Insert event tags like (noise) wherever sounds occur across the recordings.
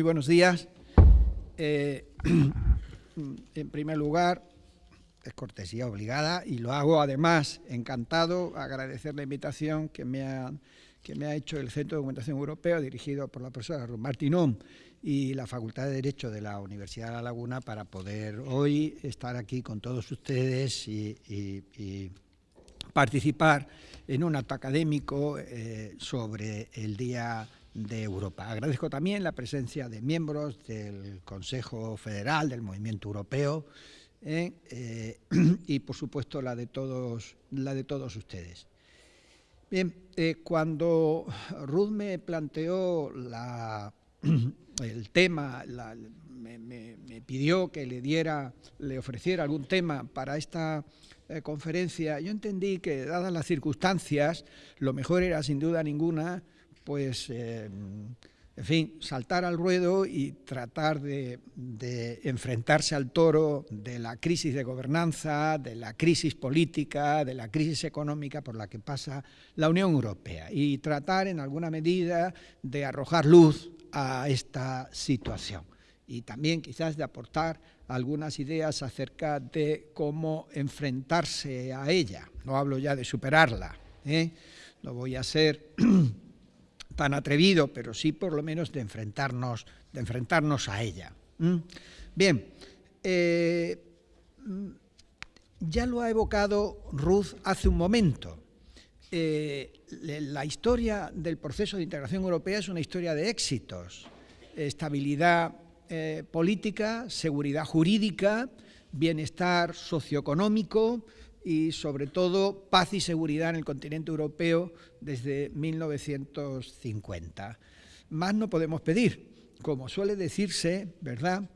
Muy buenos días. Eh, (clears throat) en primer lugar, es cortesía obligada y lo hago además encantado, agradecer la invitación que me ha, que me ha hecho el Centro de Documentación Europeo, dirigido por la profesora Ruth Martinón y la Facultad de Derecho de la Universidad de La Laguna, para poder hoy estar aquí con todos ustedes y, participar en un acto académico eh, sobre el Día de Europa. Agradezco también la presencia de miembros del Consejo Federal, del Movimiento Europeo, eh, eh, (clears throat) y por supuesto la de todos, la de todos ustedes. Bien, eh, cuando Ruth me planteó la, (clears throat) el tema, me, pidió que le diera, le ofreciera algún tema para esta conferencia, yo entendí que dadas las circunstancias, lo mejor era sin duda ninguna pues, eh, en fin, saltar al ruedo y tratar de, enfrentarse al toro de la crisis de gobernanza, de la crisis política, de la crisis económica por la que pasa la Unión Europea y tratar en alguna medida de arrojar luz a esta situación y también quizás de aportar algunas ideas acerca de cómo enfrentarse a ella. No hablo ya de superarla, ¿eh? no voy a ser (clears throat) tan atrevido, pero sí por lo menos de enfrentarnos, de enfrentarnos a ella. Bien, eh, ya lo ha evocado Ruth hace un momento. Eh, la historia del proceso de integración europea es una historia de éxitos, estabilidad eh, política, seguridad jurídica, bienestar socioeconómico, y sobre todo paz y seguridad en el continente europeo desde 1950. Más no podemos pedir. Como suele decirse, ¿verdad?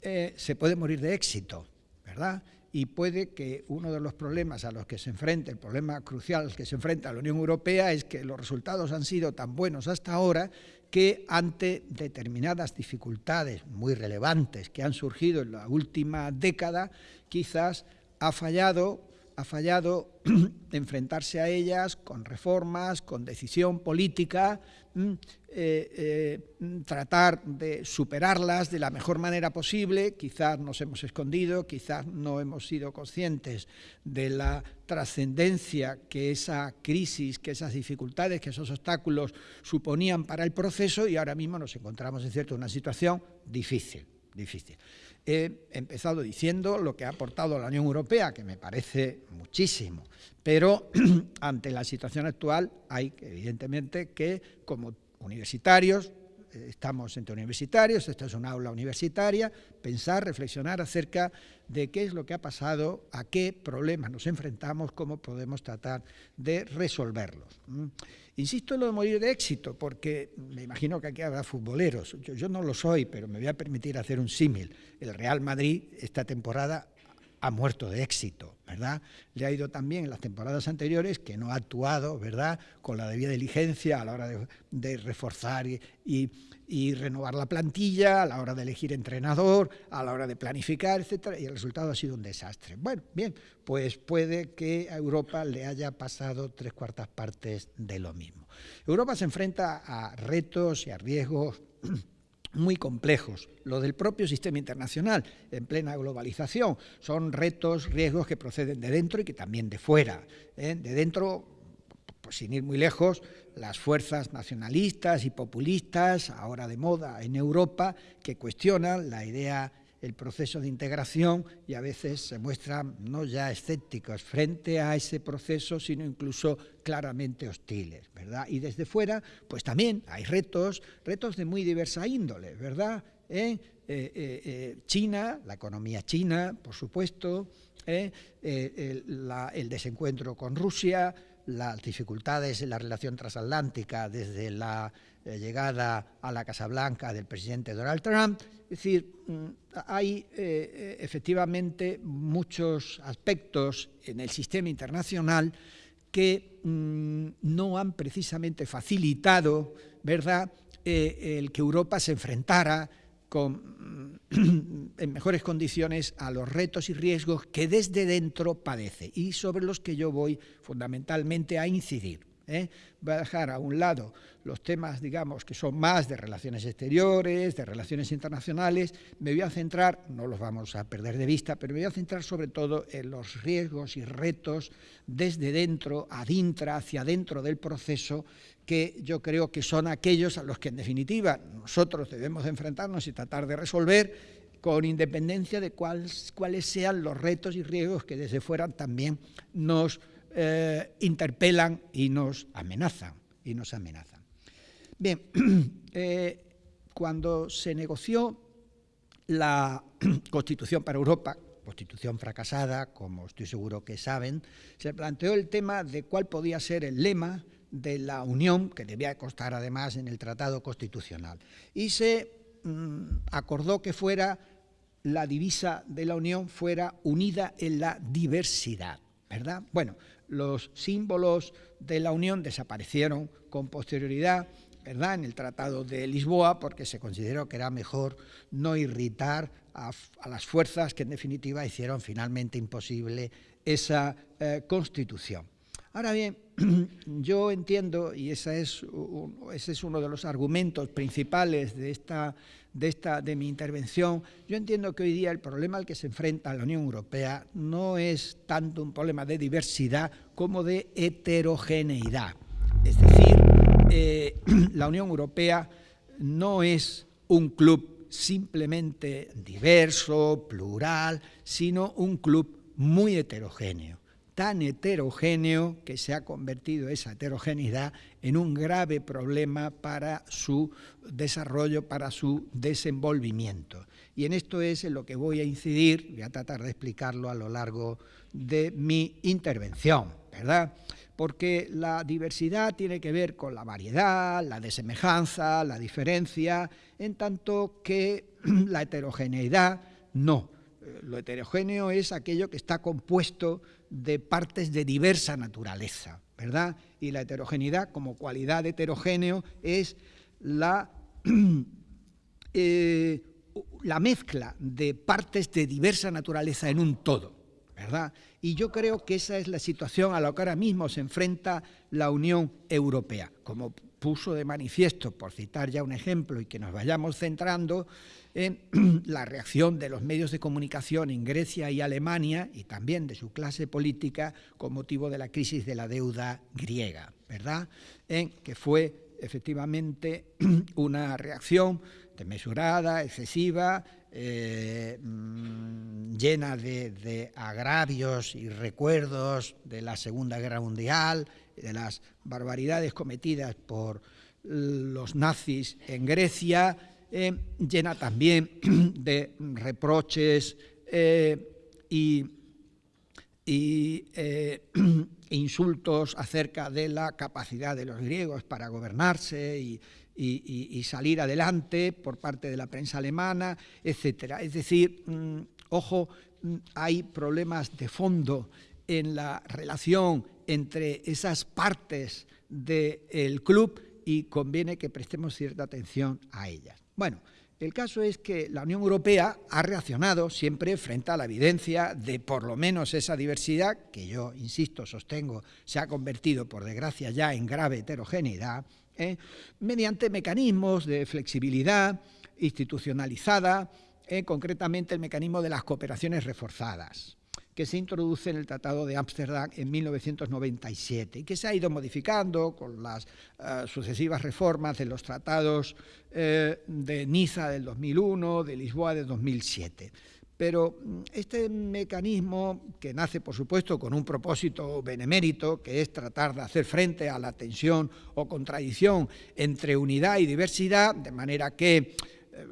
Eh, se puede morir de éxito, ¿verdad? Y puede que uno de los problemas a los que se enfrenta, el problema crucial al que se enfrenta la Unión Europea es que los resultados han sido tan buenos hasta ahora que ante determinadas dificultades muy relevantes que han surgido en la última década, quizás ha fallado ha fallado (clears throat) enfrentarse a ellas con reformas, con decisión política, mm, eh, eh, tratar de superarlas de la mejor manera posible. Quizás nos hemos escondido, quizás no hemos sido conscientes de la trascendencia que esa crisis, que esas dificultades, que esos obstáculos suponían para el proceso y ahora mismo nos encontramos en cierto una situación difícil, difícil. He empezado diciendo lo que ha aportado la Unión Europea, que me parece muchísimo, pero (clears throat) ante la situación actual hay evidentemente que como universitarios, estamos entre universitarios, esta es una aula universitaria, pensar, reflexionar acerca de qué es lo que ha pasado, a qué problemas nos enfrentamos, cómo podemos tratar de resolverlos. Insisto en lo de morir de éxito, porque me imagino que aquí habrá futboleros. Yo, no lo soy, pero me voy a permitir hacer un símil. El Real Madrid esta temporada ha muerto de éxito, ¿verdad? Le ha ido también en las temporadas anteriores que no ha actuado, ¿verdad?, con la debida diligencia a la hora de, reforzar y, renovar la plantilla, a la hora de elegir entrenador, a la hora de planificar, etcétera, y el resultado ha sido un desastre. Bueno, bien, pues puede que a Europa le haya pasado tres cuartas partes de lo mismo. Europa se enfrenta a retos y a riesgos muy complejos. Lo del propio sistema internacional, en plena globalización, son retos, riesgos que proceden de dentro y que también de fuera. ¿eh? De dentro, pues sin ir muy lejos, las fuerzas nacionalistas y populistas, ahora de moda en Europa, que cuestionan la idea el proceso de integración y a veces se muestran no ya escépticos frente a ese proceso, sino incluso claramente hostiles, ¿verdad? Y desde fuera, pues también hay retos, retos de muy diversa índole, ¿verdad? ¿Eh? Eh, eh, China, la economía china, por supuesto, el desencuentro con Rusia, las dificultades en la relación transatlántica desde la llegada a la Casa Blanca del presidente Donald Trump, es decir, mm, hay eh, eh, efectivamente muchos aspectos en el sistema internacional que mm, no han precisamente facilitado ¿verdad? Eh, el que Europa se enfrentara con, mm, (coughs) en mejores condiciones a los retos y riesgos que desde dentro padece y sobre los que yo voy fundamentalmente a incidir. ¿Eh? Voy a dejar a un lado los temas, digamos, que son más de relaciones exteriores, de relaciones internacionales. Me voy a centrar, no los vamos a perder de vista, pero me voy a centrar sobre todo en los riesgos y retos desde dentro, adintra, hacia dentro del proceso, que yo creo que son aquellos a los que en definitiva nosotros debemos enfrentarnos y tratar de resolver con independencia de cuáles, cuáles sean los retos y riesgos que desde fuera también nos eh, interpelan y nos amenazan. Y nos amenazan. Bien, (clears throat) eh, cuando se negoció la (clears throat) Constitución para Europa, Constitución fracasada, como estoy seguro que saben, se planteó el tema de cuál podía ser el lema de la Unión, que debía constar además en el Tratado Constitucional. Y se mm, acordó que fuera la divisa de la Unión fuera unida en la diversidad, ¿verdad? Bueno, los símbolos de la Unión desaparecieron con posterioridad, ¿verdad?, en el Tratado de Lisboa, porque se consideró que era mejor no irritar a, las fuerzas que en definitiva hicieron finalmente imposible esa eh, constitución. Ahora bien, (clears throat) yo entiendo, y ese es, ese es uno de los argumentos principales de esta de, esta, de mi intervención, yo entiendo que hoy día el problema al que se enfrenta la Unión Europea no es tanto un problema de diversidad como de heterogeneidad. Es decir, eh, (clears throat) la Unión Europea no es un club simplemente diverso, plural, sino un club muy heterogéneo tan heterogéneo que se ha convertido esa heterogeneidad en un grave problema para su desarrollo, para su desenvolvimiento. Y en esto es en lo que voy a incidir, voy a tratar de explicarlo a lo largo de mi intervención, ¿verdad? Porque la diversidad tiene que ver con la variedad, la desemejanza, la diferencia, en tanto que (clears throat) la heterogeneidad no. Lo heterogéneo es aquello que está compuesto de partes de diversa naturaleza, ¿verdad? Y la heterogeneidad como cualidad heterogéneo es la, (clears throat) eh, la mezcla de partes de diversa naturaleza en un todo, ¿verdad? Y yo creo que esa es la situación a la que ahora mismo se enfrenta la Unión Europea. Como puso de manifiesto, por citar ya un ejemplo y que nos vayamos centrando, en (clears throat) la reacción de los medios de comunicación en Grecia y Alemania y también de su clase política con motivo de la crisis de la deuda griega, ¿verdad? En que fue efectivamente (clears throat) una reacción desmesurada, excesiva, eh, mm, llena de, de, agravios y recuerdos de la Segunda Guerra Mundial, de las barbaridades cometidas por los nazis en Grecia, eh, llena también (clears throat) de reproches eh, y, eh, (clears throat) insultos acerca de la capacidad de los griegos para gobernarse y, salir adelante por parte de la prensa alemana, etc. Es decir, mm, ojo, mm, hay problemas de fondo en la relación entre esas partes del club y conviene que prestemos cierta atención a ellas. Bueno, el caso es que la Unión Europea ha reaccionado siempre frente a la evidencia de por lo menos esa diversidad, que yo, insisto, sostengo, se ha convertido, por desgracia, ya en grave heterogeneidad, ¿eh? mediante mecanismos de flexibilidad institucionalizada, ¿eh? concretamente el mecanismo de las cooperaciones reforzadas que se introduce en el Tratado de Ámsterdam en 1997 y que se ha ido modificando con las eh, sucesivas reformas de los tratados eh, de Niza del 2001, de Lisboa del 2007. Pero mm, este mecanismo, que nace por supuesto con un propósito benemérito, que es tratar de hacer frente a la tensión o contradicción entre unidad y diversidad, de manera que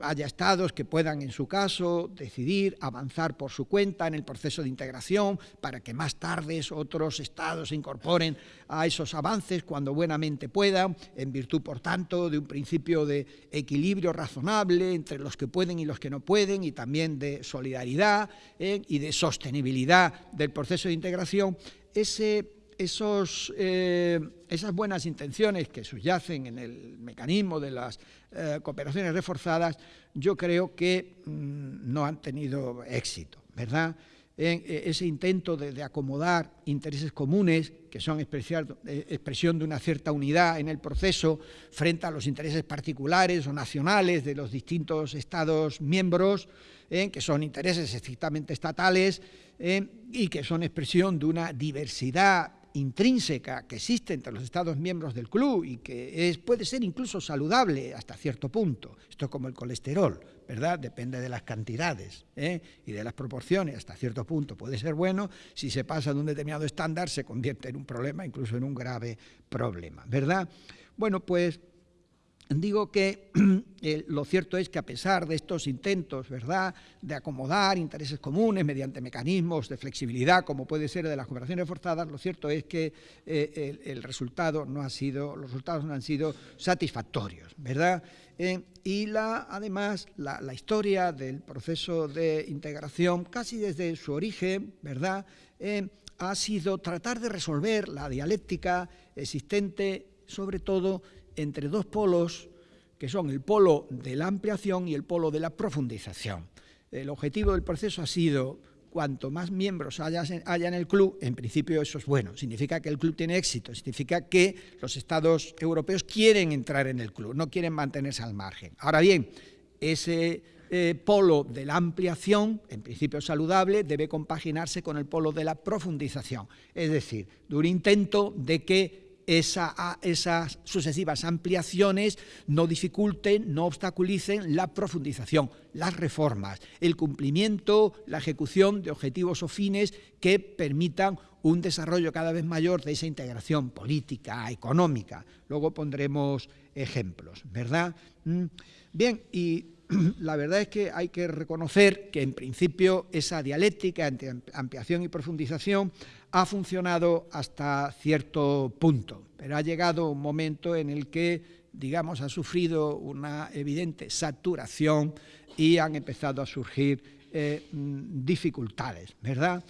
haya estados que puedan, en su caso, decidir avanzar por su cuenta en el proceso de integración para que más tarde otros estados se incorporen a esos avances cuando buenamente puedan, en virtud, por tanto, de un principio de equilibrio razonable entre los que pueden y los que no pueden, y también de solidaridad eh, y de sostenibilidad del proceso de integración, ese esos, eh, esas buenas intenciones que subyacen en el mecanismo de las eh, cooperaciones reforzadas, yo creo que mm, no han tenido éxito, ¿verdad? eh, ese intento de, acomodar intereses comunes, que son eh, expresión de una cierta unidad en el proceso, frente a los intereses particulares o nacionales de los distintos Estados miembros, que son intereses estrictamente estatales y que son expresión de una diversidad intrínseca que existe entre los Estados miembros del club y que es, puede ser incluso saludable hasta cierto punto. Esto es como el colesterol, ¿verdad? Depende de las cantidades ¿eh? y de las proporciones, hasta cierto punto puede ser bueno, si se pasa de un determinado estándar se convierte en un problema, incluso en un grave problema, ¿verdad? Bueno, pues Digo que (clears throat) eh, lo cierto es que a pesar de estos intentos ¿verdad? de acomodar intereses comunes mediante mecanismos de flexibilidad, como puede ser de las cooperaciones forzadas, lo cierto es que eh, el, resultado no ha sido, los resultados no han sido satisfactorios. ¿verdad? Eh, y la, además la, la, historia del proceso de integración, casi desde su origen, ¿verdad? ha sido tratar de resolver la dialéctica existente, sobre todo entre dos polos que son el polo de la ampliación y el polo de la profundización. El objetivo del proceso ha sido cuanto más miembros haya, en el club, en principio eso es bueno, significa que el club tiene éxito, significa que los estados europeos quieren entrar en el club, no quieren mantenerse al margen. Ahora bien, ese eh, polo de la ampliación, en principio saludable, debe compaginarse con el polo de la profundización, es decir, de un intento de que esas sucesivas ampliaciones no dificulten, no obstaculicen la profundización, las reformas, el cumplimiento, la ejecución de objetivos o fines que permitan un desarrollo cada vez mayor de esa integración política, económica. Luego pondremos ejemplos, ¿verdad? Mm. Bien, y (clears throat) la verdad es que hay que reconocer que en principio esa dialéctica entre ampliación y profundización ha funcionado hasta cierto punto, pero ha llegado un momento en el que, digamos, ha sufrido una evidente saturación y han empezado a surgir eh, mm, dificultades, ¿verdad?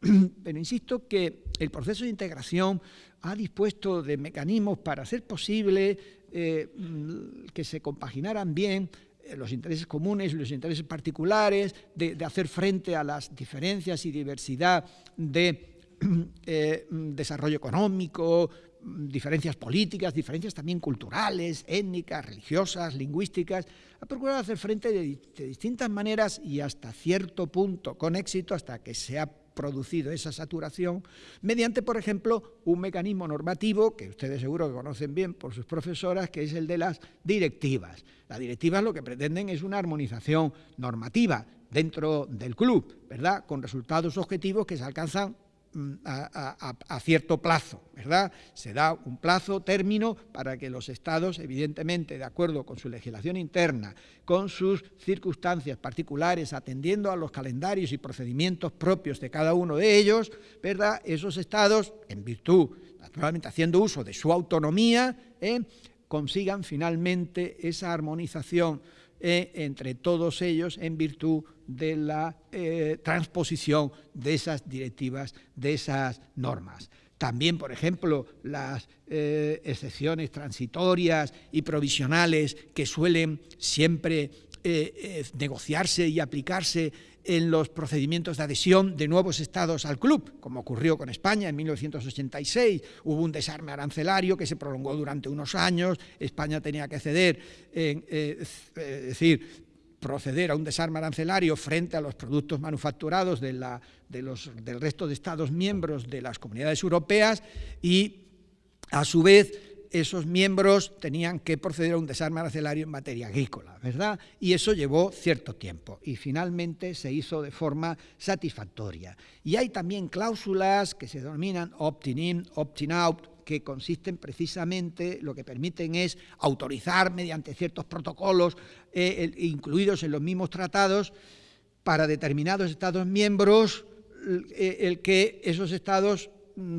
(clears throat) Pero insisto que el proceso de integración ha dispuesto de mecanismos para hacer posible eh, mm, que se compaginaran bien los intereses comunes y los intereses particulares, de, hacer frente a las diferencias y diversidad de (clears throat) eh, desarrollo económico, diferencias políticas, diferencias también culturales, étnicas, religiosas, lingüísticas, ha procurado hacer frente de, distintas maneras y hasta cierto punto con éxito, hasta que se ha producido esa saturación, mediante, por ejemplo, un mecanismo normativo que ustedes seguro que conocen bien por sus profesoras, que es el de las directivas. Las directivas lo que pretenden es una armonización normativa dentro del club, ¿verdad?, con resultados objetivos que se alcanzan Mm, a, cierto plazo, ¿verdad? Se da un plazo, término, para que los estados, evidentemente, de acuerdo con su legislación interna, con sus circunstancias particulares, atendiendo a los calendarios y procedimientos propios de cada uno de ellos, ¿verdad? Esos estados, en virtud, naturalmente haciendo uso de su autonomía, ¿eh? consigan finalmente esa armonización eh, entre todos ellos en virtud de la eh, transposición de esas directivas, de esas normas. También, por ejemplo, las eh, excepciones transitorias y provisionales que suelen siempre negociarse y aplicarse en los procedimientos de adhesión de nuevos estados al club, como ocurrió con España en 1986. Hubo un desarme arancelario que se prolongó durante unos años, España tenía que ceder, eh, es decir, proceder a un desarme arancelario frente a los productos manufacturados de la, de los, del resto de estados miembros de las comunidades europeas y, a su vez, esos miembros tenían que proceder a un desarme arancelario en materia agrícola, ¿verdad? Y eso llevó cierto tiempo y finalmente se hizo de forma satisfactoria. Y hay también cláusulas que se denominan opt-in, opt-in out, que consisten precisamente, lo que permiten es autorizar mediante ciertos protocolos eh, incluidos en los mismos tratados para determinados Estados miembros eh, el que esos Estados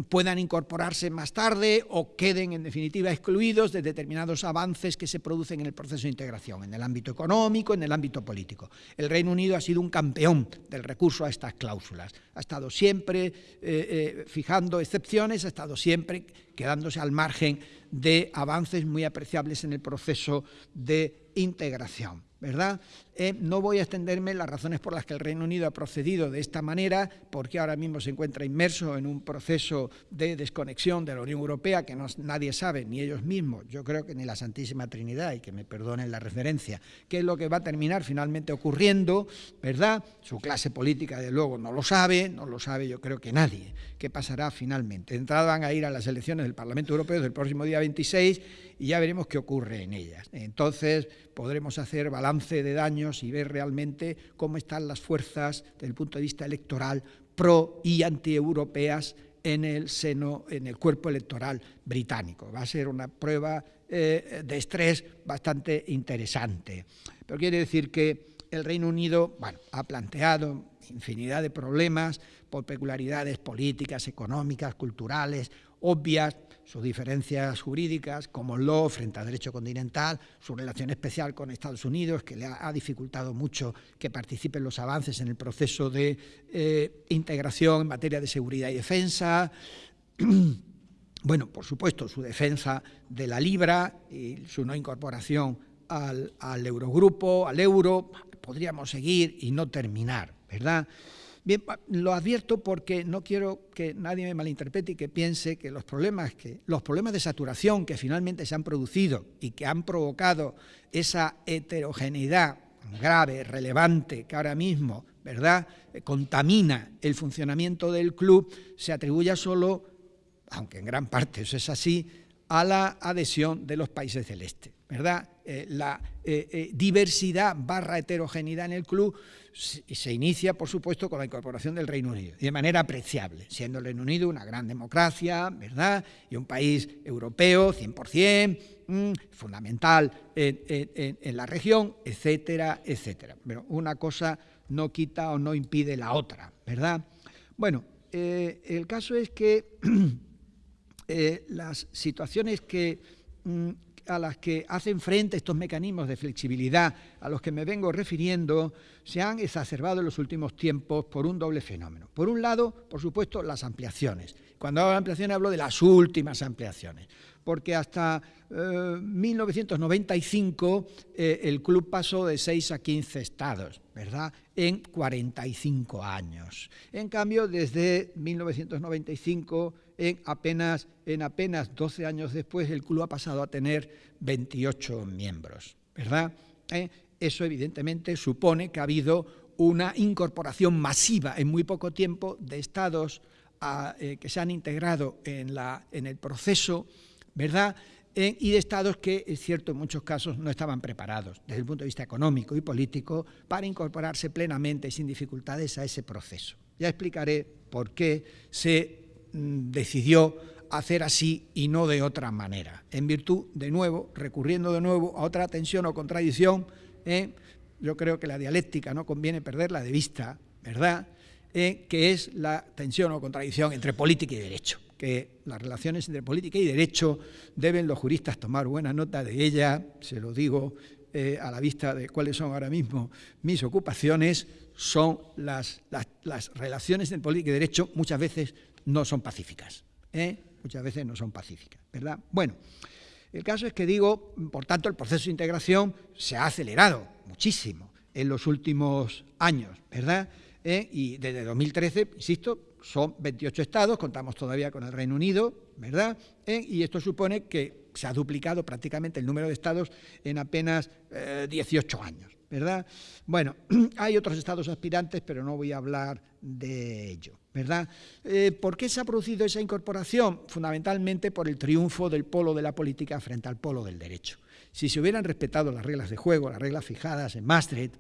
puedan incorporarse más tarde o queden en definitiva excluidos de determinados avances que se producen en el proceso de integración, en el ámbito económico, en el ámbito político. El Reino Unido ha sido un campeón del recurso a estas cláusulas, ha estado siempre eh, eh, fijando excepciones, ha estado siempre quedándose al margen de avances muy apreciables en el proceso de integración. ¿Verdad? Eh, no voy a extenderme en las razones por las que el Reino Unido ha procedido de esta manera, porque ahora mismo se encuentra inmerso en un proceso de desconexión de la Unión Europea que nadie sabe, ni ellos mismos, yo creo que ni la Santísima Trinidad, y que me perdonen la referencia, qué es lo que va a terminar finalmente ocurriendo, ¿verdad? Su clase política, de luego, no lo sabe, no lo sabe yo creo que nadie, qué pasará finalmente. De van a ir a las elecciones del Parlamento Europeo del próximo día 26 y ya veremos qué ocurre en ellas. Entonces podremos hacer balance de daños y ver realmente cómo están las fuerzas desde el punto de vista electoral pro y antieuropeas en el seno, en el cuerpo electoral británico. Va a ser una prueba eh, de estrés bastante interesante. Pero quiere decir que el Reino Unido ha planteado infinidad de problemas por peculiaridades políticas, económicas, culturales, obvias, sus diferencias jurídicas, como law frente al derecho continental, su relación especial con Estados Unidos, que le ha, dificultado mucho que participe en los avances en el proceso de eh, integración en materia de seguridad y defensa. (clears throat) bueno, por supuesto, su defensa de la libra y su no incorporación al Eurogrupo, al euro, podríamos seguir y no terminar, ¿verdad?, Bien, lo advierto porque no quiero que nadie me malinterprete y que piense que los problemas, que los problemas de saturación que finalmente se han producido y que han provocado esa heterogeneidad grave, relevante, que ahora mismo ¿verdad? contamina el funcionamiento del club, se atribuya solo, aunque en gran parte eso es así, a la adhesión de los países del este. ¿verdad? Eh, la eh, eh, diversidad barra heterogeneidad en el club se inicia, por supuesto, con la incorporación del Reino Unido, de manera apreciable, siendo el Reino Unido una gran democracia, ¿verdad?, y un país europeo, 100%, mm, fundamental en, la región, etcétera, etcétera. Pero una cosa no quita o no impide la otra, ¿verdad? Bueno, el caso es que (clears throat) las situaciones que mm, a las que hacen frente estos mecanismos de flexibilidad a los que me vengo refiriendo se han exacerbado en los últimos tiempos por un doble fenómeno. Por un lado, por supuesto, las ampliaciones. Cuando hablo de ampliaciones hablo de las últimas ampliaciones, porque hasta 1995 eh, eh, el club pasó de 6 a 15 estados, ¿verdad?, en 45 años. En cambio, desde 1995 en apenas, en apenas 12 años después el club ha pasado a tener 28 miembros, ¿verdad? ¿Eh? Eso evidentemente supone que ha habido una incorporación masiva en muy poco tiempo de estados eh, que se han integrado en, la, en el proceso, ¿verdad?, eh, y de estados que, es cierto, en muchos casos no estaban preparados desde el punto de vista económico y político para incorporarse plenamente y sin dificultades a ese proceso. Ya explicaré por qué se decidió hacer así y no de otra manera, en virtud, de nuevo, recurriendo de nuevo a otra tensión o contradicción, ¿eh? yo creo que la dialéctica no conviene perderla de vista, ¿verdad?, ¿Eh? que es la tensión o contradicción entre política y derecho, que las relaciones entre política y derecho deben los juristas tomar buena nota de ella, se lo digo eh, a la vista de cuáles son ahora mismo mis ocupaciones, son las, las, las relaciones entre política y derecho muchas veces no son pacíficas. ¿eh? Muchas veces no son pacíficas, ¿verdad? Bueno, el caso es que digo, por tanto, el proceso de integración se ha acelerado muchísimo en los últimos años, ¿verdad? ¿Eh? Y desde 2013, insisto, son 28 estados, contamos todavía con el Reino Unido, ¿verdad? ¿Eh? Y esto supone que se ha duplicado prácticamente el número de estados en apenas 18 años, ¿verdad? Bueno, (clears throat) hay otros estados aspirantes, pero no voy a hablar de ello. ¿Verdad? Eh, ¿Por qué se ha producido esa incorporación? Fundamentalmente por el triunfo del polo de la política frente al polo del derecho. Si se hubieran respetado las reglas de juego, las reglas fijadas en Maastricht,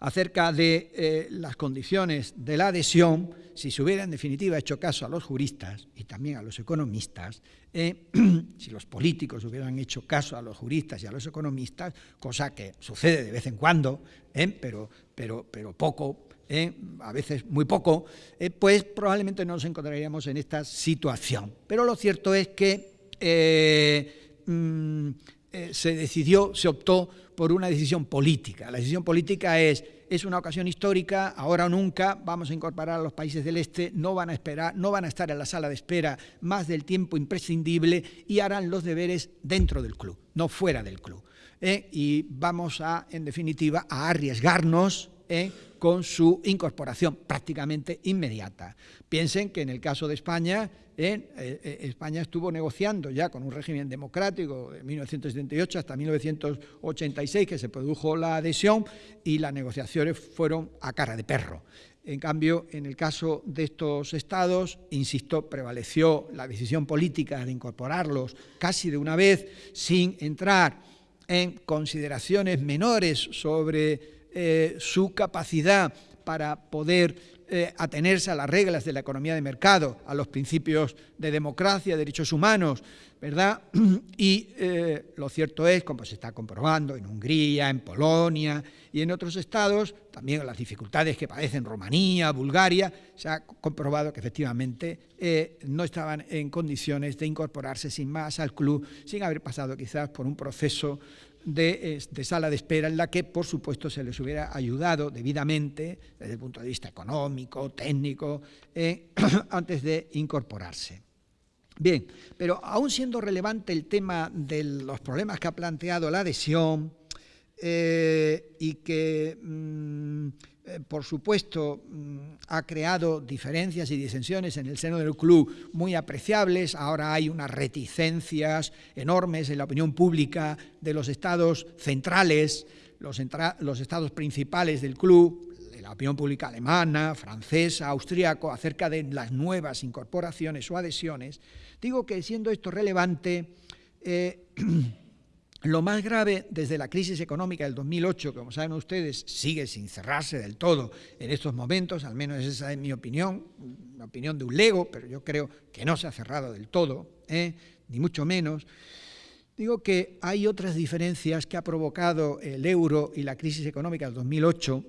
acerca de eh, las condiciones de la adhesión, si se hubiera en definitiva hecho caso a los juristas y también a los economistas, eh, (clears throat) si los políticos hubieran hecho caso a los juristas y a los economistas, cosa que sucede de vez en cuando, pero, pero, pero poco, ¿eh? a veces muy poco, eh, pues probablemente no nos encontraríamos en esta situación. Pero lo cierto es que eh, mm, se decidió, se optó por una decisión política. La decisión política es es una ocasión histórica, ahora o nunca vamos a incorporar a los países del este, no van a esperar, no van a estar en la sala de espera más del tiempo imprescindible y harán los deberes dentro del club, no fuera del club. Y vamos a, en definitiva, a arriesgarnos ¿eh? con su incorporación prácticamente inmediata. Piensen que en el caso de España, ¿eh? Eh, España estuvo negociando ya con un régimen democrático de 1978 hasta 1986 que se produjo la adhesión y las negociaciones fueron a cara de perro. En cambio, en el caso de estos estados, insisto, prevaleció la decisión política de incorporarlos casi de una vez sin entrar en consideraciones menores sobre eh, su capacidad para poder eh, atenerse a las reglas de la economía de mercado, a los principios de democracia, derechos humanos, ¿verdad? (clears throat) Y eh, lo cierto es, como se está comprobando en Hungría, en Polonia y en otros estados, también las dificultades que padecen Rumanía, Bulgaria, se ha comprobado que efectivamente no estaban en condiciones de incorporarse sin más al club, sin haber pasado quizás por un proceso de, sala de espera en la que, por supuesto, se les hubiera ayudado debidamente desde el punto de vista económico, técnico, eh, (clears throat) antes de incorporarse. Bien, pero aún siendo relevante el tema de los problemas que ha planteado la adhesión eh, y que mm, por supuesto, mm, ha creado diferencias y disensiones en el seno del club muy apreciables. Ahora hay unas reticencias enormes en la opinión pública de los estados centrales, los, estados principales del club, de la opinión pública alemana, francesa, austríaco, acerca de las nuevas incorporaciones o adhesiones. Digo que siendo esto relevante, eh, (clears throat) Lo más grave desde la crisis económica del 2008, como saben ustedes, sigue sin cerrarse del todo en estos momentos, al menos esa es mi opinión, la opinión de un lego, pero yo creo que no se ha cerrado del todo, ¿eh? ni mucho menos. Digo que hay otras diferencias que ha provocado el euro y la crisis económica del 2008,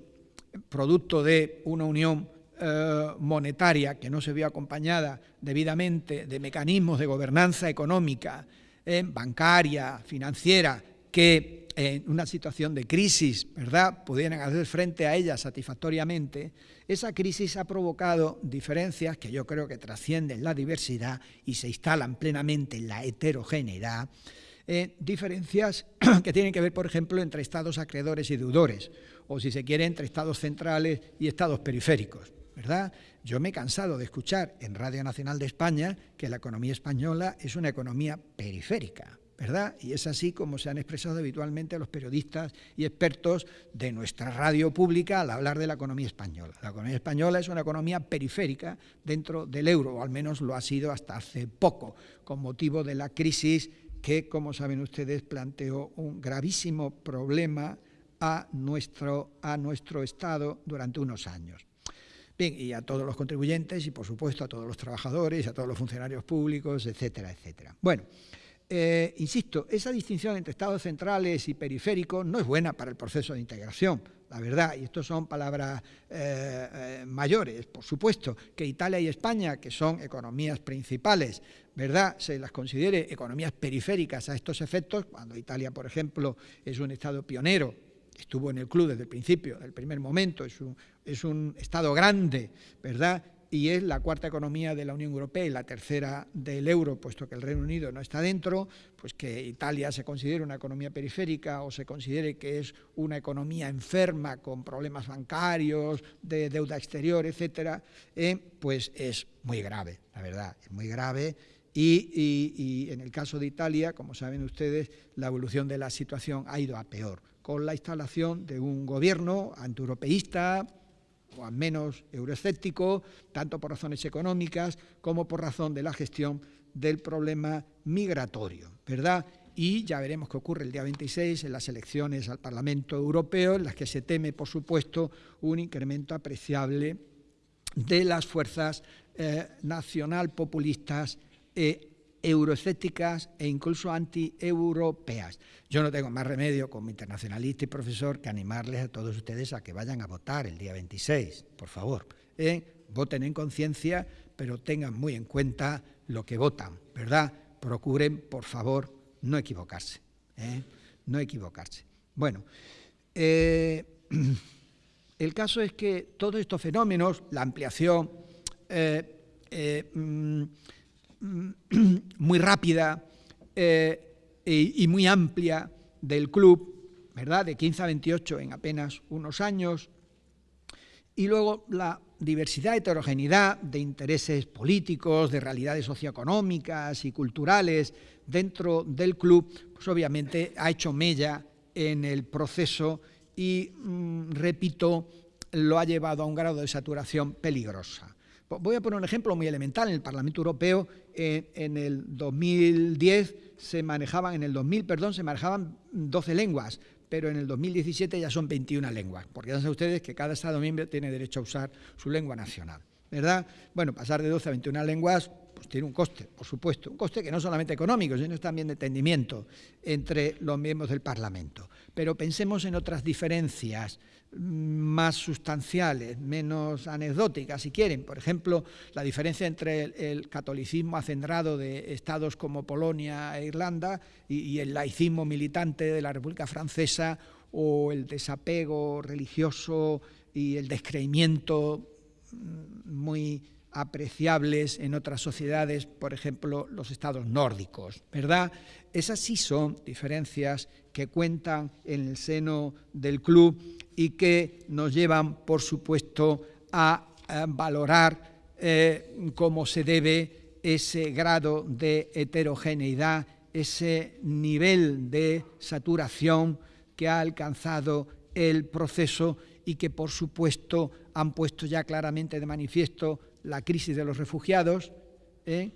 producto de una unión eh, monetaria que no se vio acompañada debidamente de mecanismos de gobernanza económica bancaria, financiera, que en una situación de crisis, ¿verdad?, pudieran hacer frente a ella satisfactoriamente, esa crisis ha provocado diferencias que yo creo que trascienden la diversidad y se instalan plenamente en la heterogeneidad, eh, diferencias (clears throat) que tienen que ver, por ejemplo, entre estados acreedores y deudores, o si se quiere, entre estados centrales y estados periféricos. ¿Verdad? Yo me he cansado de escuchar en Radio Nacional de España que la economía española es una economía periférica, ¿verdad? Y es así como se han expresado habitualmente los periodistas y expertos de nuestra radio pública al hablar de la economía española. La economía española es una economía periférica dentro del euro, o al menos lo ha sido hasta hace poco, con motivo de la crisis que, como saben ustedes, planteó un gravísimo problema a nuestro, a nuestro Estado durante unos años. Bien, y a todos los contribuyentes y, por supuesto, a todos los trabajadores, a todos los funcionarios públicos, etcétera, etcétera. Bueno, eh, insisto, esa distinción entre estados centrales y periféricos no es buena para el proceso de integración, la verdad, y esto son palabras eh, eh, mayores, por supuesto, que Italia y España, que son economías principales, ¿verdad?, se las considere economías periféricas a estos efectos, cuando Italia, por ejemplo, es un Estado pionero estuvo en el club desde el principio, desde el primer momento, es un, es un Estado grande, ¿verdad? y es la cuarta economía de la Unión Europea y la tercera del euro, puesto que el Reino Unido no está dentro, pues que Italia se considere una economía periférica o se considere que es una economía enferma con problemas bancarios, de deuda exterior, etcétera, eh, pues es muy grave, la verdad, es muy grave. Y, en el caso de Italia, como saben ustedes, la evolución de la situación ha ido a peor con la instalación de un gobierno antieuropeísta, o al menos euroescéptico, tanto por razones económicas como por razón de la gestión del problema migratorio, ¿verdad? Y ya veremos qué ocurre el día 26 en las elecciones al Parlamento Europeo, en las que se teme, por supuesto, un incremento apreciable de las fuerzas eh, nacional populistas eh, e incluso anti-europeas. Yo no tengo más remedio como internacionalista y profesor que animarles a todos ustedes a que vayan a votar el día 26, por favor. ¿eh? Voten en conciencia, pero tengan muy en cuenta lo que votan, ¿verdad? Procuren, por favor, no equivocarse. ¿eh? No equivocarse. Bueno, eh, (clears throat) el caso es que todos estos fenómenos, la ampliación mm, (clears throat) muy rápida y, muy amplia del club, ¿verdad? De 15 a 28 en apenas unos años, y luego la diversidad, heterogeneidad de intereses políticos, de realidades socioeconómicas y culturales dentro del club, pues obviamente ha hecho mella en el proceso y, mm, repito, lo ha llevado a un grado de saturación peligrosa. Voy a poner un ejemplo muy elemental. En el Parlamento Europeo, eh, en el 2010 se manejaban, en el 2000, perdón, se manejaban 12 lenguas, pero en el 2017 ya son 21 lenguas, porque ya saben ustedes que cada Estado miembro tiene derecho a usar su lengua nacional, ¿verdad? Bueno, pasar de 12 a 21 lenguas pues tiene un coste, por supuesto, un coste que no solamente económico, sino también de entendimiento entre los miembros del Parlamento. Pero pensemos en otras diferencias más sustanciales, menos anecdóticas, si quieren. Por ejemplo, la diferencia entre el, catolicismo acendrado de estados como Polonia e Irlanda y, el laicismo militante de la República Francesa o el desapego religioso y el descreimiento mm, muy apreciables en otras sociedades, por ejemplo, los estados nórdicos, ¿verdad? Esas sí son diferencias que cuentan en el seno del club y que nos llevan, por supuesto, a, valorar eh, cómo se debe ese grado de heterogeneidad, ese nivel de saturación que ha alcanzado el proceso y que, por supuesto, han puesto ya claramente de manifiesto la crisis de los refugiados ¿eh?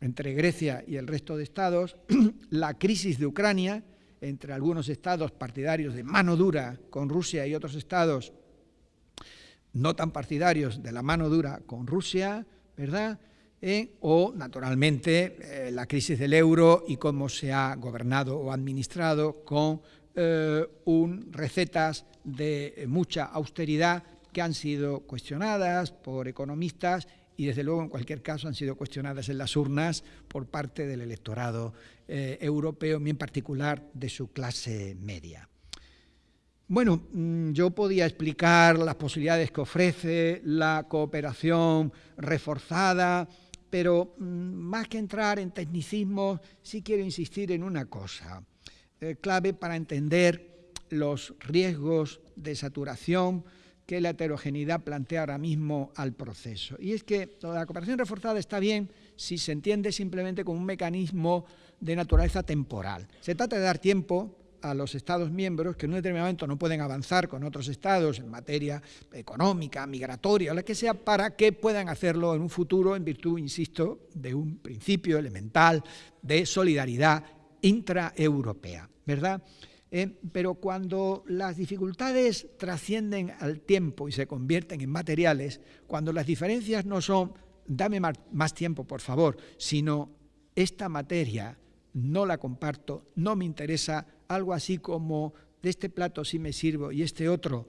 entre Grecia y el resto de estados, (clears throat) la crisis de Ucrania entre algunos estados partidarios de mano dura con Rusia y otros estados no tan partidarios de la mano dura con Rusia, ¿verdad? ¿Eh? o, naturalmente, eh, la crisis del euro y cómo se ha gobernado o administrado con un, recetas de mucha austeridad que han sido cuestionadas por economistas y desde luego en cualquier caso han sido cuestionadas en las urnas por parte del electorado eh, europeo y en particular de su clase media. Bueno, mm, yo podía explicar las posibilidades que ofrece la cooperación reforzada, pero mm, más que entrar en tecnicismos, sí quiero insistir en una cosa, eh, clave para entender los riesgos de saturación, que la heterogeneidad plantea ahora mismo al proceso. Y es que la cooperación reforzada está bien si se entiende simplemente como un mecanismo de naturaleza temporal. Se trata de dar tiempo a los Estados miembros que en un determinado momento no pueden avanzar con otros Estados en materia económica, migratoria, la que sea, para que puedan hacerlo en un futuro en virtud, insisto, de un principio elemental de solidaridad intraeuropea, ¿verdad?, eh, pero cuando las dificultades trascienden al tiempo y se convierten en materiales, cuando las diferencias no son dame más tiempo, por favor, sino esta materia no la comparto, no me interesa, algo así como de este plato sí me sirvo y este otro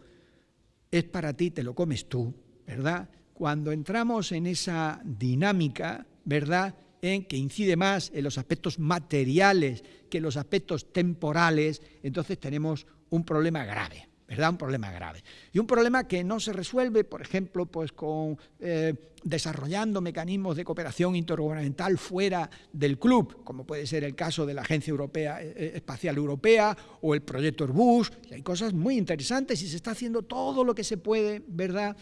es para ti, te lo comes tú, ¿verdad? Cuando entramos en esa dinámica, ¿verdad? En que incide más en los aspectos materiales que en los aspectos temporales, entonces tenemos un problema grave. ¿verdad? Un problema grave. Y un problema que no se resuelve, por ejemplo, pues con eh, desarrollando mecanismos de cooperación intergubernamental fuera del club, como puede ser el caso de la Agencia Europea, eh, eh, Espacial Europea o el proyecto Airbus. Hay cosas muy interesantes y se está haciendo todo lo que se puede, ¿verdad?,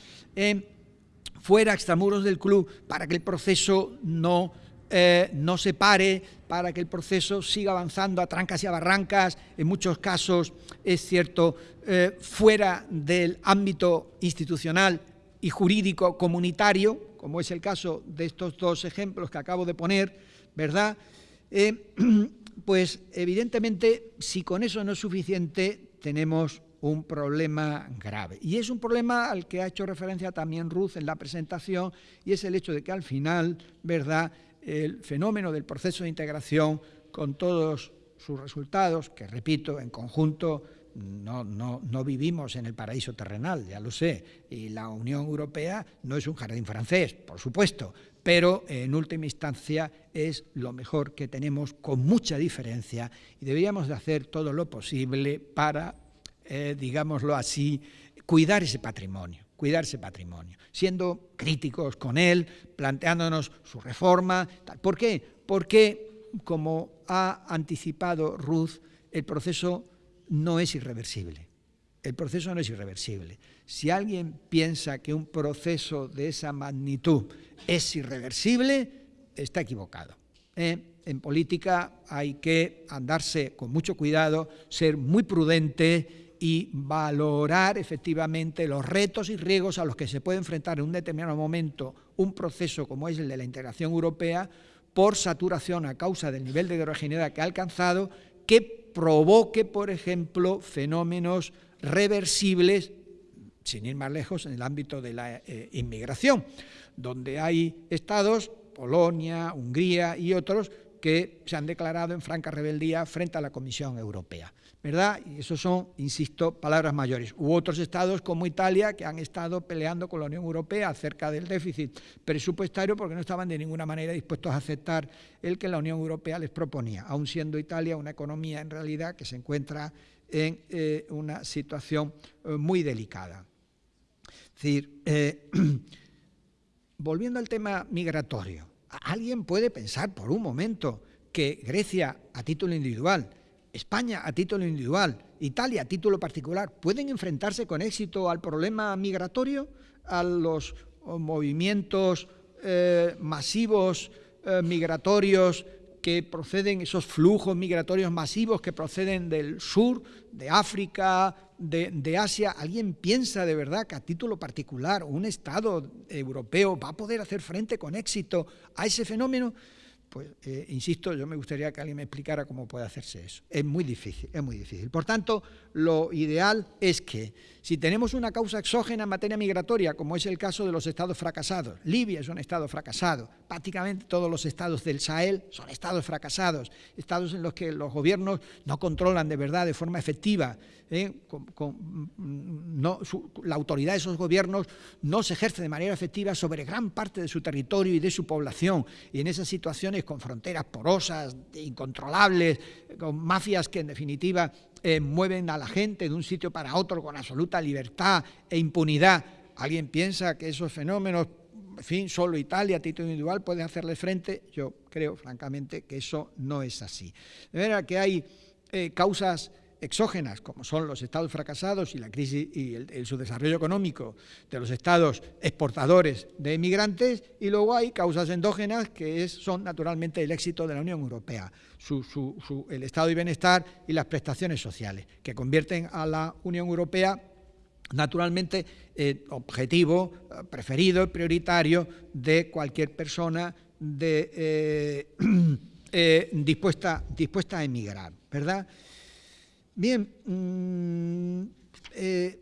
fuera, extramuros del club, para que el proceso no eh, no se pare, para que el proceso siga avanzando a trancas y a barrancas, en muchos casos, es cierto, eh, fuera del ámbito institucional y jurídico comunitario, como es el caso de estos dos ejemplos que acabo de poner, ¿verdad? Eh, (clears throat) pues evidentemente, si con eso no es suficiente, tenemos un problema grave. Y es un problema al que ha hecho referencia también Ruth en la presentación, y es el hecho de que al final, ¿verdad?, el fenómeno del proceso de integración con todos sus resultados, que repito, en conjunto no, no, no, vivimos en el paraíso terrenal, ya lo sé, y la Unión Europea no es un jardín francés, por supuesto, pero en última instancia es lo mejor que tenemos con mucha diferencia y deberíamos de hacer todo lo posible para, eh, digámoslo así, cuidar ese patrimonio, cuidar ese patrimonio, siendo críticos con él, planteándonos su reforma. ¿Por qué? Porque, como ha anticipado Ruth, el proceso no es irreversible. El proceso no es irreversible. Si alguien piensa que un proceso de esa magnitud es irreversible, está equivocado. ¿eh? En política hay que andarse con mucho cuidado, ser muy prudente y valorar efectivamente los retos y riesgos a los que se puede enfrentar en un determinado momento un proceso como es el de la integración europea por saturación a causa del nivel de heterogeneidad que ha alcanzado que provoque, por ejemplo, fenómenos reversibles, sin ir más lejos, en el ámbito de la eh, inmigración, donde hay estados, Polonia, Hungría y otros, que se han declarado en franca rebeldía frente a la Comisión Europea. ¿Verdad? Y eso son, insisto, palabras mayores. U otros estados como Italia que han estado peleando con la Unión Europea acerca del déficit presupuestario porque no estaban de ninguna manera dispuestos a aceptar el que la Unión Europea les proponía, aun siendo Italia una economía en realidad que se encuentra en eh, una situación eh, muy delicada. Es decir, eh, (clears throat) volviendo al tema migratorio, ¿alguien puede pensar por un momento que Grecia, a título individual, España a título individual, Italia a título particular, pueden enfrentarse con éxito al problema migratorio, a los movimientos eh, masivos eh, migratorios que proceden, esos flujos migratorios masivos que proceden del sur, de África, de, de, Asia, ¿alguien piensa de verdad que a título particular un Estado europeo va a poder hacer frente con éxito a ese fenómeno? Pues eh, insisto, yo me gustaría que alguien me explicara cómo puede hacerse eso. Es muy difícil, es muy difícil. Por tanto, lo ideal es que si tenemos una causa exógena en materia migratoria, como es el caso de los estados fracasados, Libia es un estado fracasado, prácticamente todos los estados del Sahel son estados fracasados, estados en los que los gobiernos no controlan de verdad, de forma efectiva, ¿eh? no, la autoridad de esos gobiernos no se ejerce de manera efectiva sobre gran parte de su territorio y de su población, y en esas situaciones con fronteras porosas, incontrolables, con mafias que en definitiva eh, mueven a la gente de un sitio para otro con absoluta libertad e impunidad. ¿Alguien piensa que esos fenómenos, en fin, solo Italia a título individual puede hacerle frente? Yo creo, francamente, que eso no es así. De manera que hay eh, causas exógenas, como son los estados fracasados y la crisis y el, su desarrollo económico de los estados exportadores de emigrantes, y luego hay causas endógenas que son naturalmente el éxito de la Unión Europea, el estado de bienestar y las prestaciones sociales, que convierten a la Unión Europea naturalmente en objetivo eh, preferido y prioritario de cualquier persona eh, (clears throat) eh, dispuesta, dispuesta a emigrar, ¿verdad?, Bien, mm, eh,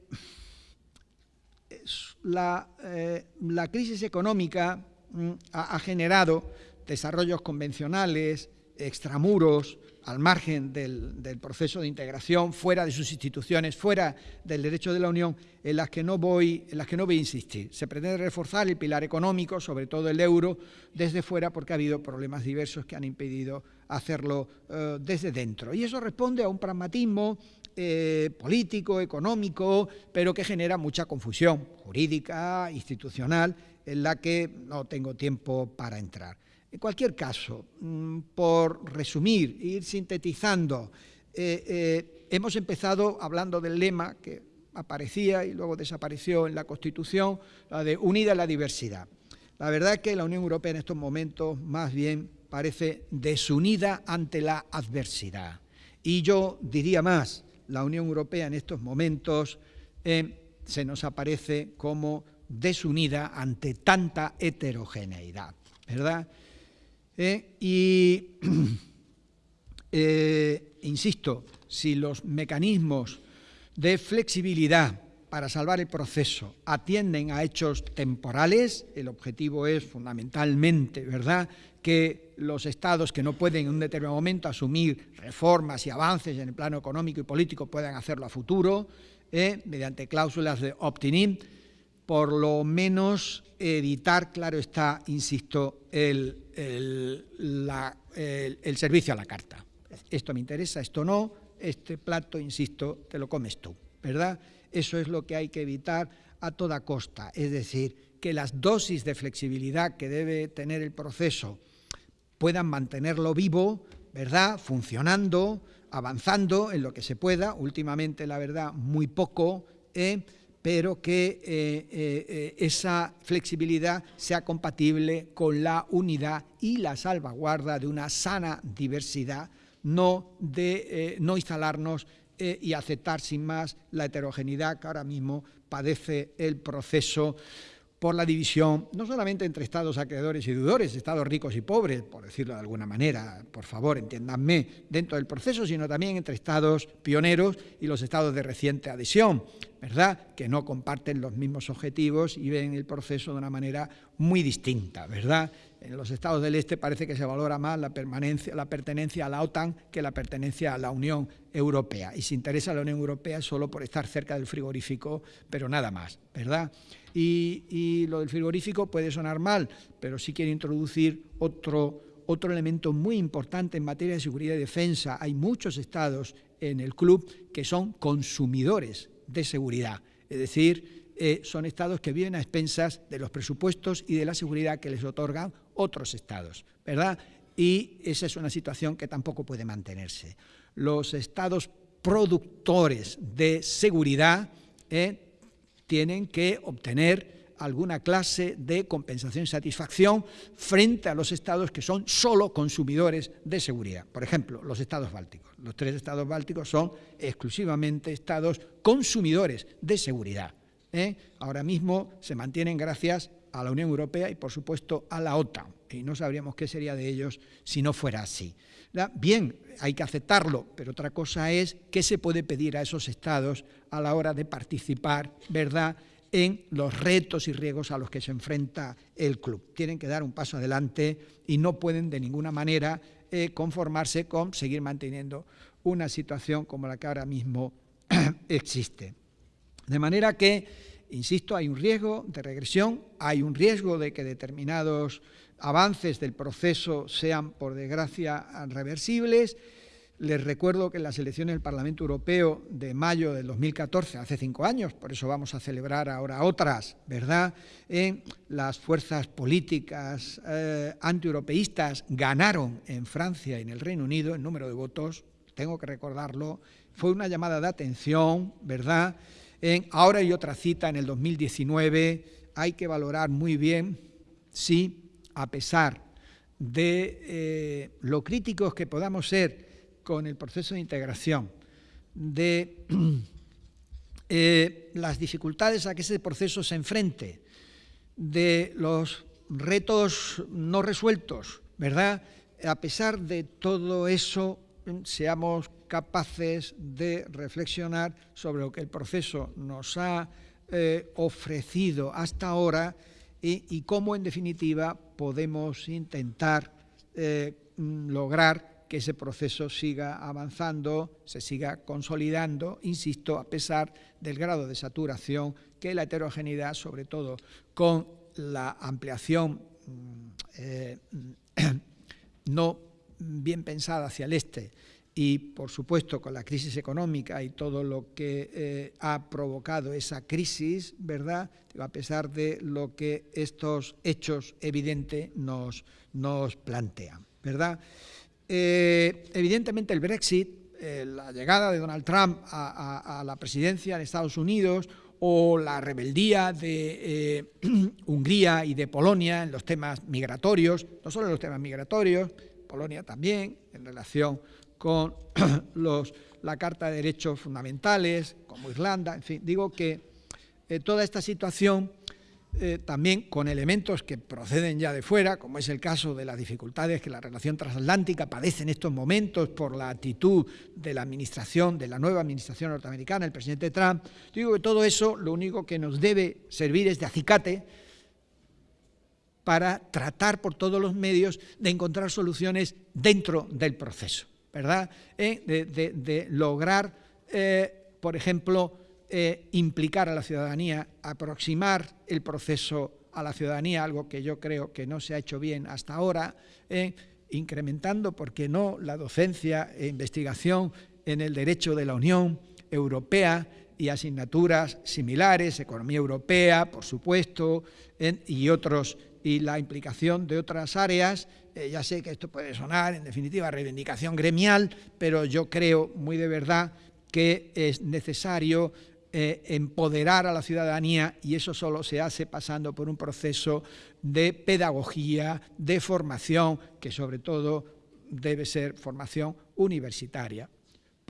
eh, la, crisis económica mm, ha, generado desarrollos convencionales, extramuros, al margen del, proceso de integración, fuera de sus instituciones, fuera del derecho de la Unión, en las que no voy, en las que no voy a insistir. Se pretende reforzar el pilar económico, sobre todo el euro, desde fuera porque ha habido problemas diversos que han impedido hacerlo eh, desde dentro. Y eso responde a un pragmatismo eh, político, económico, pero que genera mucha confusión jurídica, institucional, en la que no tengo tiempo para entrar. En cualquier caso, mm, por resumir, ir sintetizando, eh, hemos empezado hablando del lema que aparecía y luego desapareció en la Constitución, la de unida la diversidad. La verdad es que la Unión Europea en estos momentos más bien parece desunida ante la adversidad. Y yo diría más, la Unión Europea en estos momentos eh, se nos aparece como desunida ante tanta heterogeneidad, ¿verdad? Eh, y, (clears throat) eh, insisto, si los mecanismos de flexibilidad para salvar el proceso atienden a hechos temporales, el objetivo es fundamentalmente, ¿verdad?, que los estados que no pueden en un determinado momento asumir reformas y avances en el plano económico y político puedan hacerlo a futuro, ¿eh? mediante cláusulas de opt-in, por lo menos evitar, claro está, insisto, el, el servicio a la carta. Esto me interesa, esto no, este plato, insisto, te lo comes tú. ¿verdad? Eso es lo que hay que evitar a toda costa, es decir, que las dosis de flexibilidad que debe tener el proceso puedan mantenerlo vivo, ¿verdad?, funcionando, avanzando en lo que se pueda, últimamente, la verdad, muy poco, ¿eh? pero que eh, eh, esa flexibilidad sea compatible con la unidad y la salvaguarda de una sana diversidad, no de no instalarnos y aceptar sin más la heterogeneidad que ahora mismo padece el proceso por la división, no solamente entre estados acreedores y deudores, estados ricos y pobres, por decirlo de alguna manera, por favor, entiéndanme, dentro del proceso, sino también entre estados pioneros y los estados de reciente adhesión, ¿verdad?, que no comparten los mismos objetivos y ven el proceso de una manera muy distinta, ¿verdad? En los estados del este parece que se valora más la, permanencia, la pertenencia a la OTAN que la pertenencia a la Unión Europea. Y se interesa la Unión Europea solo por estar cerca del frigorífico, pero nada más, ¿verdad? Y, lo del frigorífico puede sonar mal, pero sí quiere introducir otro, otro elemento muy importante en materia de seguridad y defensa. Hay muchos estados en el club que son consumidores de seguridad, es decir, eh, son estados que viven a expensas de los presupuestos y de la seguridad que les otorgan otros estados, ¿verdad? Y esa es una situación que tampoco puede mantenerse. Los estados productores de seguridad eh, tienen que obtener alguna clase de compensación y satisfacción frente a los estados que son solo consumidores de seguridad. Por ejemplo, los estados bálticos. Los tres estados bálticos son exclusivamente estados consumidores de seguridad. ¿eh? Ahora mismo se mantienen gracias a la Unión Europea y, por supuesto, a la OTAN. Y no sabríamos qué sería de ellos si no fuera así. Bien, hay que aceptarlo, pero otra cosa es qué se puede pedir a esos estados a la hora de participar, ¿verdad?, en los retos y riesgos a los que se enfrenta el club. Tienen que dar un paso adelante y no pueden de ninguna manera eh, conformarse con seguir manteniendo una situación como la que ahora mismo (clears throat) existe. De manera que, insisto, hay un riesgo de regresión, hay un riesgo de que determinados avances del proceso sean, por desgracia, reversibles. Les recuerdo que en las elecciones del Parlamento Europeo de mayo del 2014, hace cinco años, por eso vamos a celebrar ahora otras, ¿verdad?, en las fuerzas políticas eh, antieuropeístas ganaron en Francia y en el Reino Unido el número de votos, tengo que recordarlo, fue una llamada de atención, ¿verdad?, ahora hay otra cita en el 2019, hay que valorar muy bien si a pesar de eh, lo críticos que podamos ser con el proceso de integración, de (clears throat) eh, las dificultades a que ese proceso se enfrente, de los retos no resueltos, ¿verdad? A pesar de todo eso, seamos capaces de reflexionar sobre lo que el proceso nos ha eh, ofrecido hasta ahora y, cómo, en definitiva, podemos intentar eh, mm, lograr que ese proceso siga avanzando, se siga consolidando, insisto, a pesar del grado de saturación que la heterogeneidad, sobre todo con la ampliación mm, eh, (coughs) no bien pensada hacia el este y, por supuesto, con la crisis económica y todo lo que eh, ha provocado esa crisis, ¿verdad?, a pesar de lo que estos hechos evidentes nos, nos plantean, ¿verdad? Eh, evidentemente el Brexit, eh, la llegada de Donald Trump a, la presidencia de Estados Unidos o la rebeldía de (clears throat) Hungría y de Polonia en los temas migratorios, no solo en los temas migratorios, Polonia también, en relación con (clears throat) los, la Carta de Derechos Fundamentales, como Irlanda, en fin, digo que eh, toda esta situación eh, también con elementos que proceden ya de fuera, como es el caso de las dificultades que la relación transatlántica padece en estos momentos por la actitud de la administración, de la nueva administración norteamericana, el presidente Trump, digo que todo eso lo único que nos debe servir es de acicate para tratar por todos los medios de encontrar soluciones dentro del proceso. ¿verdad? Eh, de, lograr, eh, por ejemplo, eh, implicar a la ciudadanía, aproximar el proceso a la ciudadanía, algo que yo creo que no se ha hecho bien hasta ahora, incrementando, ¿por qué no?, la docencia e investigación en el derecho de la Unión Europea, y asignaturas similares, economía europea, por supuesto, y otros y la implicación de otras áreas. Eh, ya sé que esto puede sonar, en definitiva, reivindicación gremial, pero yo creo muy de verdad que es necesario eh, empoderar a la ciudadanía y eso solo se hace pasando por un proceso de pedagogía, de formación, que sobre todo debe ser formación universitaria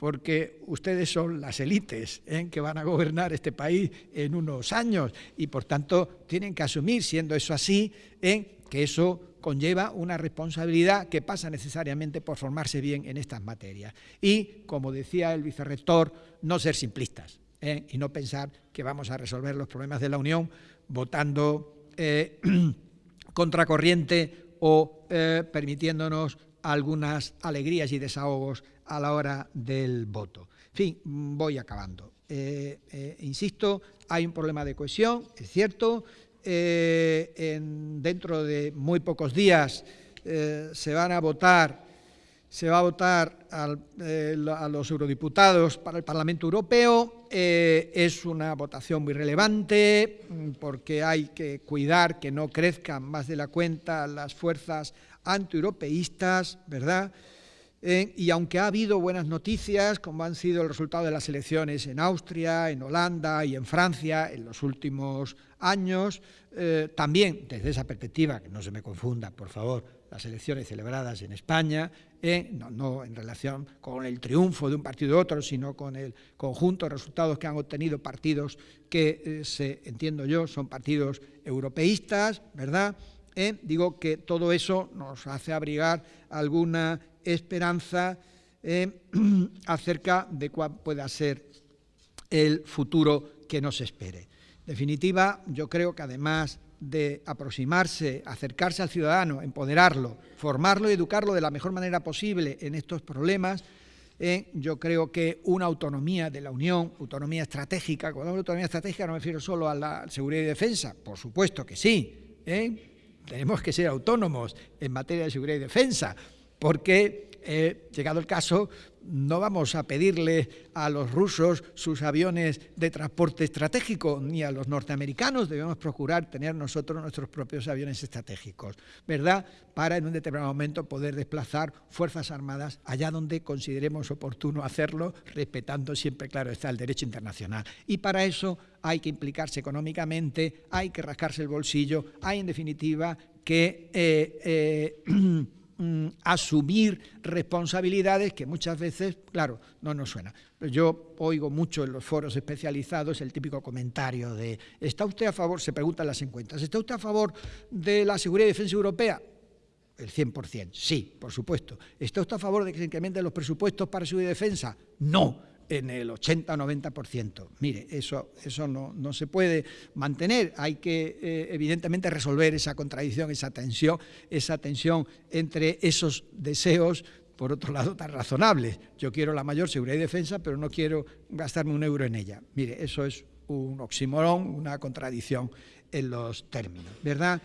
porque ustedes son las élites ¿eh? que van a gobernar este país en unos años y por tanto tienen que asumir, siendo eso así, ¿eh? que eso conlleva una responsabilidad que pasa necesariamente por formarse bien en estas materias. Y, como decía el vicerrector, no ser simplistas ¿eh? y no pensar que vamos a resolver los problemas de la Unión votando (clears throat) contracorriente o permitiéndonos algunas alegrías y desahogos a la hora del voto. En fin, voy acabando. Eh, eh, insisto, hay un problema de cohesión, es cierto, eh, dentro de muy pocos días se van a votar, se va a votar a los eurodiputados para el Parlamento Europeo, es una votación muy relevante porque hay que cuidar que no crezcan más de la cuenta las fuerzas antieuropeístas, ¿verdad?, eh, y aunque ha habido buenas noticias, como han sido el resultado de las elecciones en Austria, en Holanda y en Francia en los últimos años, eh, también desde esa perspectiva, que no se me confunda, por favor, las elecciones celebradas en España, eh, no, en relación con el triunfo de un partido u otro, sino con el conjunto de resultados que han obtenido partidos que, se, entiendo yo, son partidos europeístas, ¿verdad?, digo que todo eso nos hace abrigar alguna esperanza eh, (clears throat) acerca de cuál pueda ser el futuro que nos espere. En definitiva, yo creo que además de aproximarse, acercarse al ciudadano, empoderarlo, formarlo y educarlo de la mejor manera posible en estos problemas, eh, yo creo que una autonomía de la Unión, autonomía estratégica, cuando hablo de autonomía estratégica no me refiero solo a la seguridad y defensa, por supuesto que sí, ¿eh? tenemos que ser autónomos en materia de seguridad y defensa, porque, eh, llegado el caso, no vamos a pedirle a los rusos sus aviones de transporte estratégico, ni a los norteamericanos, debemos procurar tener nosotros nuestros propios aviones estratégicos, ¿verdad?, para en un determinado momento poder desplazar fuerzas armadas allá donde consideremos oportuno hacerlo, respetando siempre, claro, está el derecho internacional. Y para eso hay que implicarse económicamente, hay que rascarse el bolsillo, hay, en definitiva, que... Eh, eh, (clears throat) Mm, asumir responsabilidades que muchas veces, claro, no nos suena. Yo oigo mucho en los foros especializados el típico comentario de ¿está usted a favor? Se preguntan las encuestas, ¿está usted a favor de la seguridad y defensa europea? El 100%, sí, por supuesto. ¿Está usted a favor de que se incrementen los presupuestos para seguridad y defensa? No en el 80 o 90%. Mire, eso, eso no, no, se puede mantener. Hay que, eh, evidentemente, resolver esa contradicción, esa tensión, esa tensión entre esos deseos, por otro lado, tan razonables. Yo quiero la mayor seguridad y defensa, pero no quiero gastarme un euro en ella. Mire, eso es un oxímoron, una contradicción en los términos, ¿verdad?,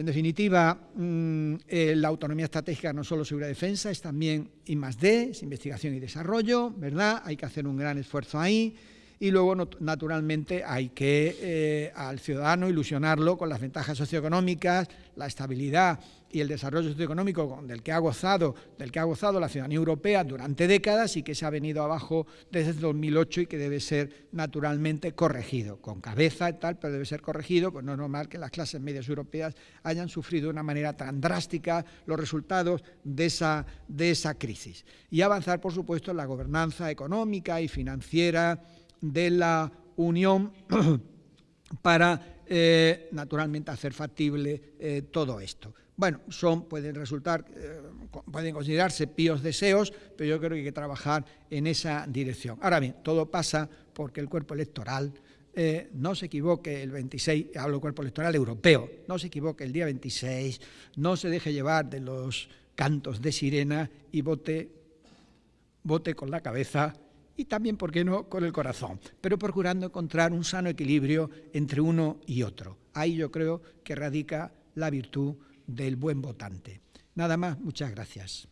en definitiva, mm, eh, la autonomía estratégica no solo seguridad defensa, es también I es investigación y desarrollo, ¿verdad? Hay que hacer un gran esfuerzo ahí y luego, naturalmente, hay que eh, al ciudadano ilusionarlo con las ventajas socioeconómicas, la estabilidad y el desarrollo socioeconómico del que ha gozado, del que ha gozado la ciudadanía europea durante décadas y que se ha venido abajo desde 2008 y que debe ser naturalmente corregido, con cabeza y tal, pero debe ser corregido, pues no es normal que las clases medias europeas hayan sufrido de una manera tan drástica los resultados de esa, de esa crisis. Y avanzar, por supuesto, en la gobernanza económica y financiera, de la Unión (clears throat) para, eh, naturalmente, hacer factible eh, todo esto. Bueno, son, pueden resultar, eh, pueden considerarse píos deseos, pero yo creo que hay que trabajar en esa dirección. Ahora bien, todo pasa porque el cuerpo electoral no se equivoque el 26, hablo del cuerpo electoral europeo, no se equivoque el día 26, no se deje llevar de los cantos de sirena y vote, vote con la cabeza y también, ¿por qué no?, con el corazón, pero procurando encontrar un sano equilibrio entre uno y otro. Ahí yo creo que radica la virtud del buen votante. Nada más, muchas gracias.